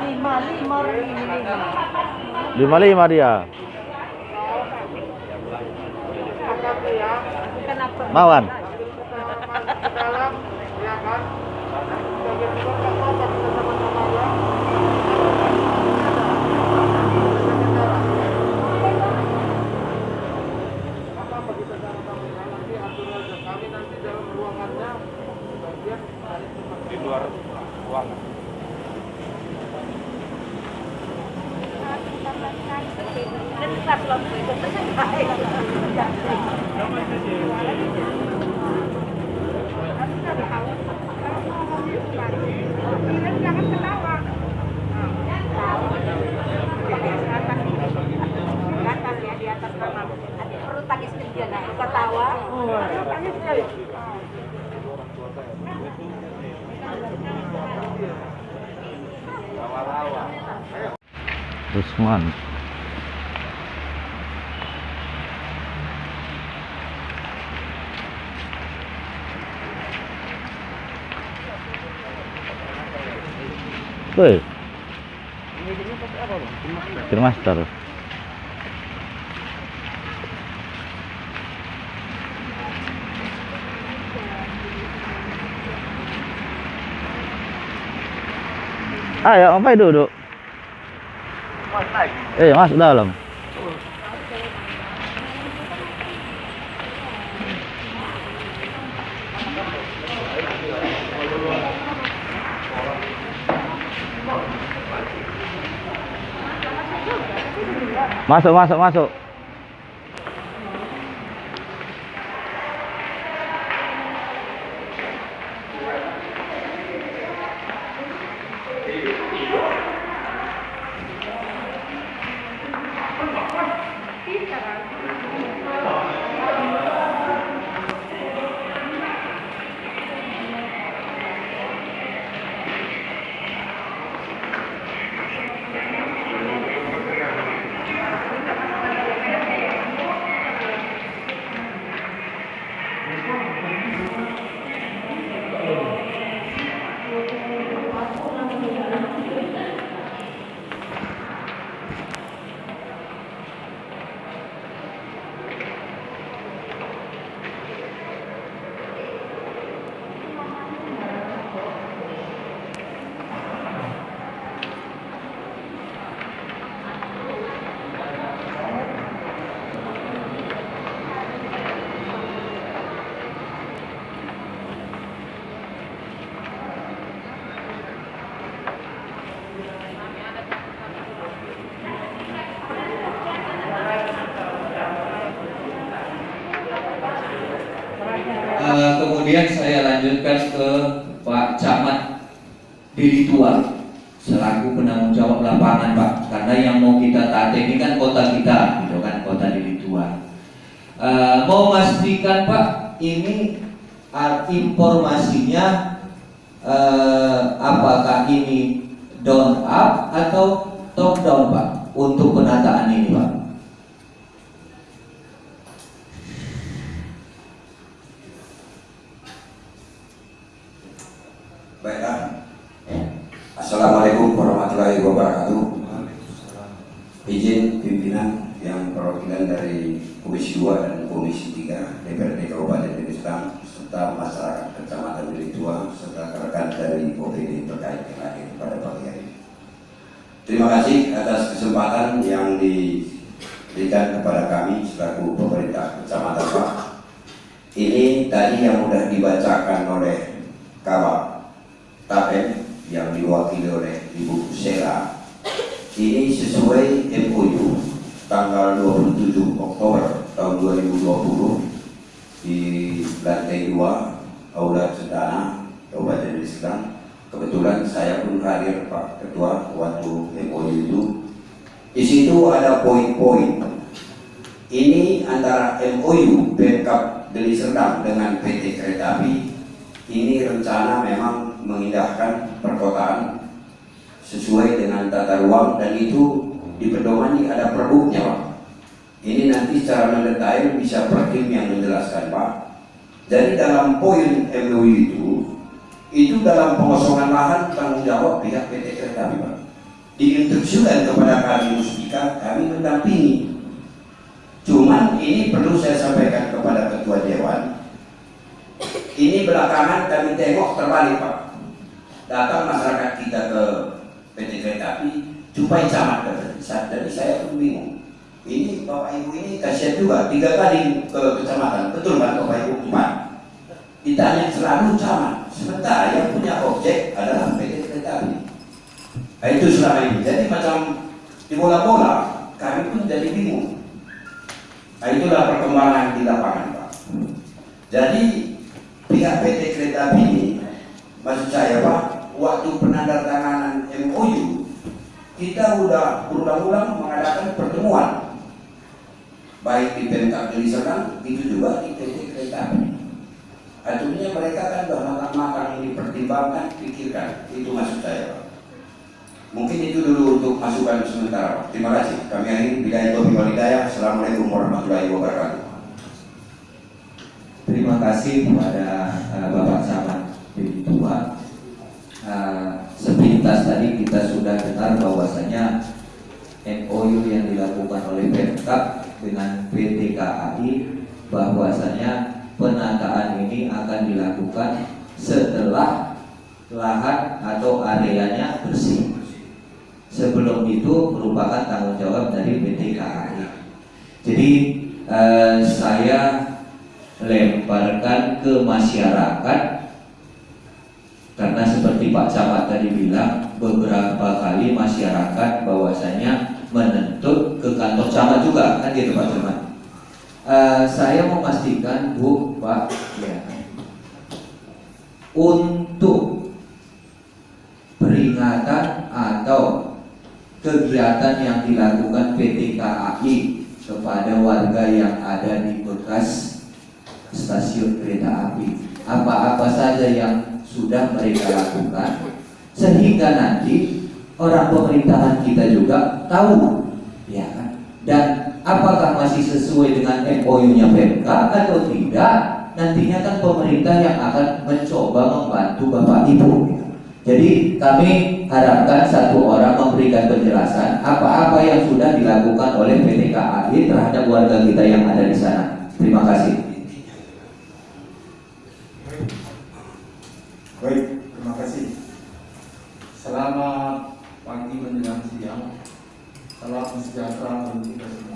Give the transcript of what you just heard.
Lima, lima lima. lima dia? Mawan sebagai juga nggak apa-apa kita sama-sama ya apa-apa kita sama-sama ya nanti atur aja kami nanti dalam ruangannya bagian dari tempat di luar ruangan. Ini itu jangan ketawa Gatal ya di atas nama. Nanti perlu tangis dia nah, ketawa. Tangis sekali. Rusman Woi, Master. Ayo, sampai duduk. Eh, masuk dalam. Masuk, masuk, masuk. Eh, kemudian lanjutkan ke Pak Camat Dili Tua selaku penanggung jawab lapangan Pak. Karena yang mau kita taati ini kan kota kita gitu kan kota Dili Tua Eh, mau pastikan Pak ini informasinya eh, apakah ini down up atau top down Pak untuk penataan ini Pak Baiklah. Assalamualaikum warahmatullahi wabarakatuh. Izin pimpinan yang perwakilan dari Komisi 2 dan Komisi 3 DPRD Kabupaten Deli Serdang serta masyarakat Kecamatan Deli Tua serta rekan dari OPD terkait yang hadir pada pagi hari ini. Terima kasih atas kesempatan yang diberikan kepada kami selaku pemerintah Kecamatan Pak. Ini tadi yang sudah dibacakan oleh Kabak Tapen yang diwakili oleh Ibu Sela ini sesuai MOU tanggal 27 Oktober tahun 2020 di lantai 2 Aula Cendana Kabupaten Serdang kebetulan saya pun hadir Pak Ketua waktu MOU itu. Di situ ada poin-poin. Ini antara MOU Pemkap Deli Serdang dengan PT Kereta Api. Ini rencana memang mengindahkan perkotaan sesuai dengan tata ruang dan itu di pedomani ada perbuknya Pak. Ini nanti secara mendetail bisa Prakim yang menjelaskan Pak. Jadi dalam poin MOU itu itu dalam pengosongan lahan tanggung jawab pihak PT Kereta Pak. Diinstruksikan kepada kami Muspika, kami mendampingi. Cuman ini perlu saya sampaikan kepada Ketua Dewan. Ini belakangan kami tengok terbalik Pak. Datang masyarakat kita ke PT Kereta Api, jumpai camat terdesak. Jadi saya pun bingung. Ini Bapak Ibu ini kasihan juga, tiga kali ke kecamatan. Betul kan Bapak Ibu? Empat. Ditanya selalu camat. Sementara yang punya objek adalah PT Kereta Api. Nah, itu selama ini. Jadi macam di bola-bola, kami pun jadi bingung. Nah, itulah perkembangan di lapangan, Pak. Jadi pihak PT Kereta Api ini, maksud saya Pak, waktu penandatanganan MOU, kita sudah berulang-ulang mengadakan pertemuan, baik di Pemkab Deli Serdang, itu juga di PT Kereta. Artinya mereka kan sudah matang-matang ini pertimbangkan, pikirkan. Itu maksud saya, Pak. Mungkin itu dulu untuk masukan sementara. Terima kasih. Kami akhiri Bidaya Tobi Walidaya. Assalamualaikum warahmatullahi wabarakatuh. Terima kasih kepada uh, Bapak Camat Deli Tua. Uh, sepintas tadi kita sudah dengar bahwasanya MOU yang dilakukan oleh Pemkab dengan PT KAI bahwasanya penataan ini akan dilakukan setelah lahan atau areanya bersih. Sebelum itu merupakan tanggung jawab dari PT KAI. Jadi eh, saya lemparkan ke masyarakat karena seperti Pak Camat tadi bilang beberapa kali masyarakat bahwasanya menuntut ke kantor camat juga kan gitu Pak Camat. Uh, saya memastikan Bu, Pak, ya, untuk peringatan atau kegiatan yang dilakukan PT KAI kepada warga yang ada di bekas stasiun kereta api, apa-apa saja yang sudah mereka lakukan, sehingga nanti orang pemerintahan kita juga tahu, ya kan, dan apakah masih sesuai dengan MOU-nya PMK atau tidak nantinya kan pemerintah yang akan mencoba membantu Bapak Ibu jadi kami harapkan satu orang memberikan penjelasan apa-apa yang sudah dilakukan oleh PT KAI terhadap warga kita yang ada di sana Selamat pagi menjelang siang. Salam sejahtera untuk kita semua.